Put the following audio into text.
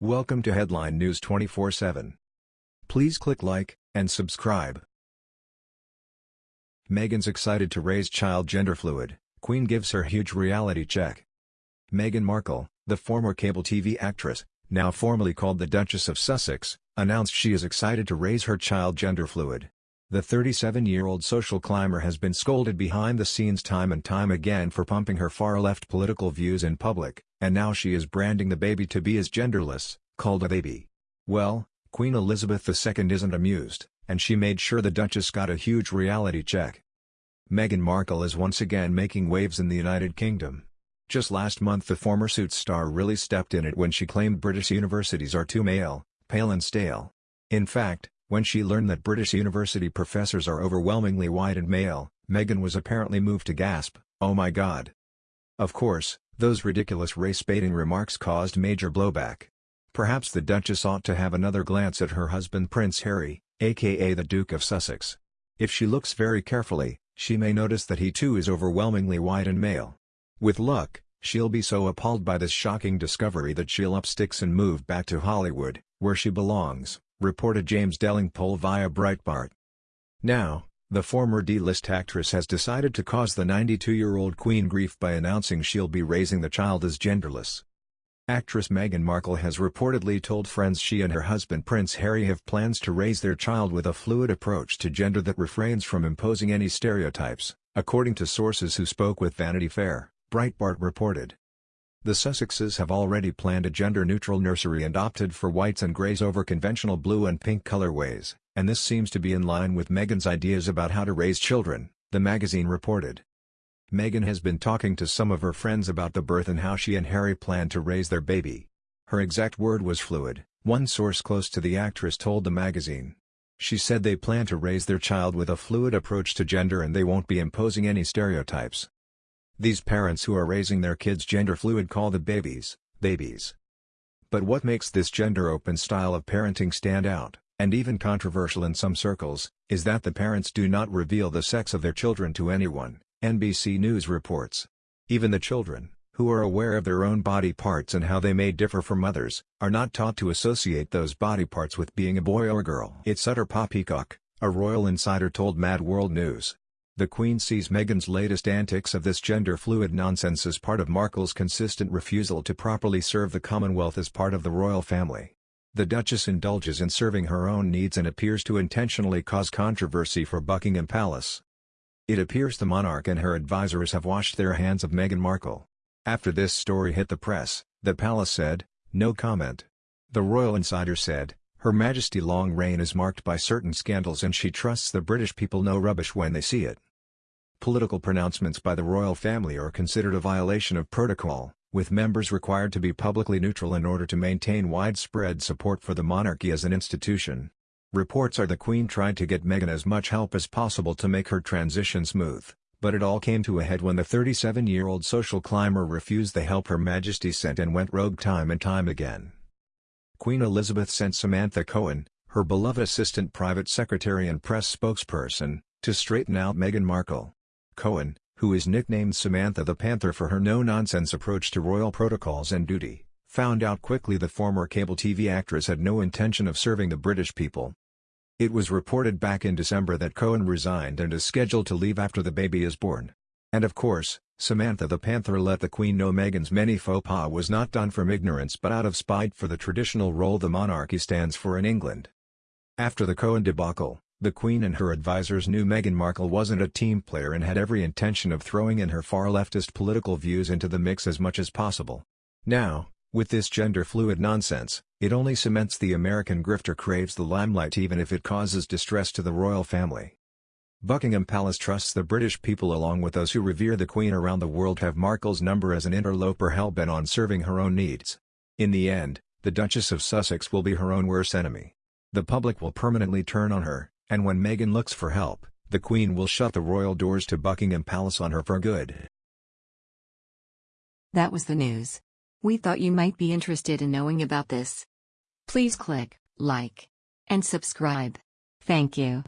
Welcome to Headline News 24/7. Please click like and subscribe. Meghan's excited to raise child gender fluid. Queen gives her huge reality check. Meghan Markle, the former cable TV actress, now formally called the Duchess of Sussex, announced she is excited to raise her child gender fluid. The 37-year-old social climber has been scolded behind the scenes time and time again for pumping her far-left political views in public, and now she is branding the baby to be as genderless, called a baby. Well, Queen Elizabeth II isn't amused, and she made sure the Duchess got a huge reality check. Meghan Markle is once again making waves in the United Kingdom. Just last month the former Suits star really stepped in it when she claimed British universities are too male, pale and stale. In fact, when she learned that British university professors are overwhelmingly white and male, Meghan was apparently moved to gasp, oh my god. Of course, those ridiculous race-baiting remarks caused major blowback. Perhaps the Duchess ought to have another glance at her husband Prince Harry, aka the Duke of Sussex. If she looks very carefully, she may notice that he too is overwhelmingly white and male. With luck, she'll be so appalled by this shocking discovery that she'll up sticks and move back to Hollywood, where she belongs reported James Delingpole via Breitbart. Now, the former D-list actress has decided to cause the 92-year-old queen grief by announcing she'll be raising the child as genderless. Actress Meghan Markle has reportedly told friends she and her husband Prince Harry have plans to raise their child with a fluid approach to gender that refrains from imposing any stereotypes, according to sources who spoke with Vanity Fair, Breitbart reported. The Sussexes have already planned a gender-neutral nursery and opted for whites and greys over conventional blue and pink colorways, and this seems to be in line with Meghan's ideas about how to raise children, the magazine reported. Meghan has been talking to some of her friends about the birth and how she and Harry plan to raise their baby. Her exact word was fluid, one source close to the actress told the magazine. She said they plan to raise their child with a fluid approach to gender and they won't be imposing any stereotypes. These parents who are raising their kids gender fluid call the babies, babies. But what makes this gender-open style of parenting stand out, and even controversial in some circles, is that the parents do not reveal the sex of their children to anyone, NBC News reports. Even the children, who are aware of their own body parts and how they may differ from others, are not taught to associate those body parts with being a boy or girl. It's utter poppycock, a royal insider told Mad World News. The Queen sees Meghan's latest antics of this gender-fluid nonsense as part of Markle's consistent refusal to properly serve the Commonwealth as part of the royal family. The Duchess indulges in serving her own needs and appears to intentionally cause controversy for Buckingham Palace. It appears the monarch and her advisors have washed their hands of Meghan Markle. After this story hit the press, the palace said, no comment. The royal insider said, Her Majesty long reign is marked by certain scandals and she trusts the British people know rubbish when they see it. Political pronouncements by the royal family are considered a violation of protocol, with members required to be publicly neutral in order to maintain widespread support for the monarchy as an institution. Reports are the Queen tried to get Meghan as much help as possible to make her transition smooth, but it all came to a head when the 37-year-old social climber refused the help Her Majesty sent and went rogue time and time again. Queen Elizabeth sent Samantha Cohen, her beloved assistant private secretary and press spokesperson, to straighten out Meghan Markle. Cohen, who is nicknamed Samantha the Panther for her no-nonsense approach to royal protocols and duty, found out quickly the former cable TV actress had no intention of serving the British people. It was reported back in December that Cohen resigned and is scheduled to leave after the baby is born. And of course, Samantha the Panther let the Queen know Meghan's many faux pas was not done from ignorance but out of spite for the traditional role the monarchy stands for in England. After the Cohen debacle, the Queen and her advisers knew Meghan Markle wasn't a team player and had every intention of throwing in her far-leftist political views into the mix as much as possible. Now, with this gender-fluid nonsense, it only cements the American grifter craves the limelight even if it causes distress to the royal family. Buckingham Palace trusts the British people along with those who revere the Queen around the world have Markle's number as an interloper hell-bent on serving her own needs. In the end, the Duchess of Sussex will be her own worst enemy. The public will permanently turn on her, and when Meghan looks for help, the Queen will shut the royal doors to Buckingham Palace on her for good. That was the news. We thought you might be interested in knowing about this. Please click like and subscribe. Thank you.